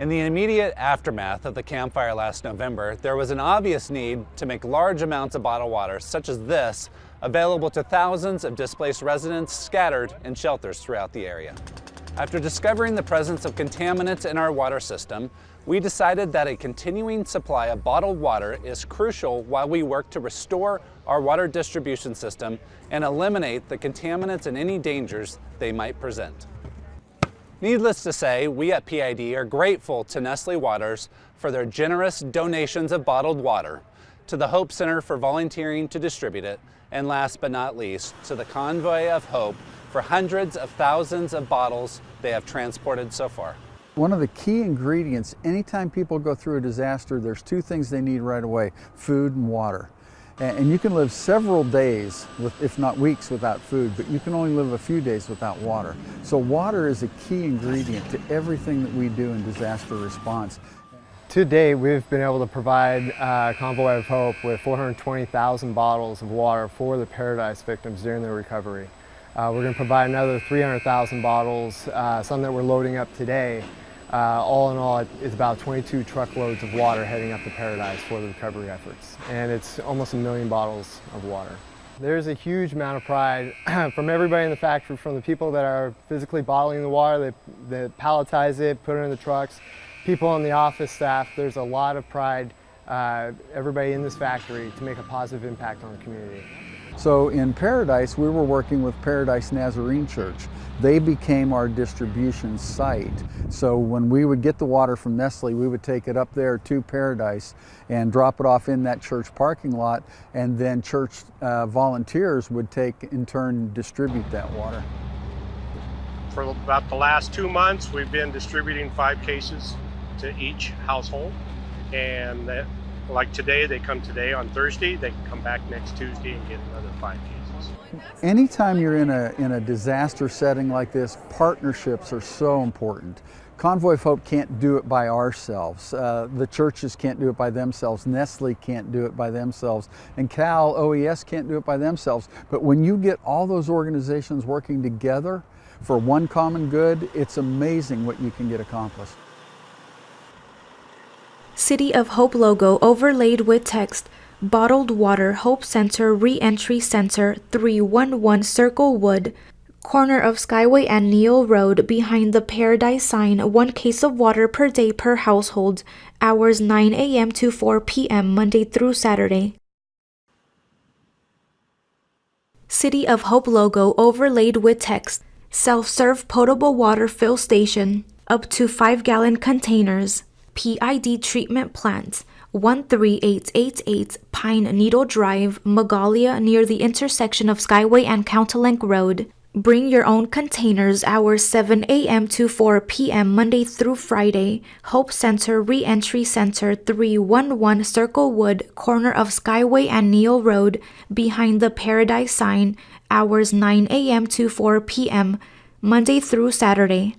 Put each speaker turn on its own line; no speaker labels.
In the immediate aftermath of the Camp Fire last November, there was an obvious need to make large amounts of bottled water, such as this, available to thousands of displaced residents scattered in shelters throughout the area. After discovering the presence of contaminants in our water system, we decided that a continuing supply of bottled water is crucial while we work to restore our water distribution system and eliminate the contaminants and any dangers they might present. Needless to say, we at PID are grateful to Nestle Waters for their generous donations of bottled water, to the Hope Center for volunteering to distribute it, and last but not least, to the Convoy of Hope for hundreds of thousands of bottles they have transported so far.
One of the key ingredients, anytime people go through a disaster, there's two things they need right away, food and water. And you can live several days, with, if not weeks, without food, but you can only live a few days without water. So water is a key ingredient to everything that we do in disaster response.
To date, we've been able to provide uh, Convoy of Hope with 420,000 bottles of water for the Paradise victims during their recovery. Uh, we're going to provide another 300,000 bottles, uh, some that we're loading up today, uh, all in all, it's about 22 truckloads of water heading up to Paradise for the recovery efforts. And it's almost a million bottles of water. There's a huge amount of pride from everybody in the factory, from the people that are physically bottling the water, that, that palletize it, put it in the trucks, people on the office staff. There's a lot of pride, uh, everybody in this factory, to make a positive impact on the community.
So in Paradise, we were working with Paradise Nazarene Church. They became our distribution site. So when we would get the water from Nestle, we would take it up there to Paradise and drop it off in that church parking lot, and then church uh, volunteers would take, in turn, distribute that water.
For about the last two months, we've been distributing five cases to each household, and that like today, they come today on Thursday, they can come back next Tuesday and get another five cases.
Anytime you're in a, in a disaster setting like this, partnerships are so important. Convoy of Hope can't do it by ourselves. Uh, the churches can't do it by themselves. Nestle can't do it by themselves. And Cal OES can't do it by themselves. But when you get all those organizations working together for one common good, it's amazing what you can get accomplished.
City of Hope logo overlaid with text Bottled Water Hope Center Reentry Center 311 Circle Wood, corner of Skyway and Neal Road behind the Paradise sign, one case of water per day per household, hours 9 a.m. to 4 p.m. Monday through Saturday. City of Hope logo overlaid with text Self-serve potable water fill station, up to 5 gallon containers. PID treatment plant, 13888 Pine Needle Drive, Magalia near the intersection of Skyway and Coutolenc Road. Bring your own containers hours 7 a.m. to 4 p.m. Monday through Friday. Hope Center Reentry Center 311 Circle Wood, corner of Skyway and Neal Road, behind the Paradise sign, hours 9 a.m. to 4 p.m. Monday through Saturday.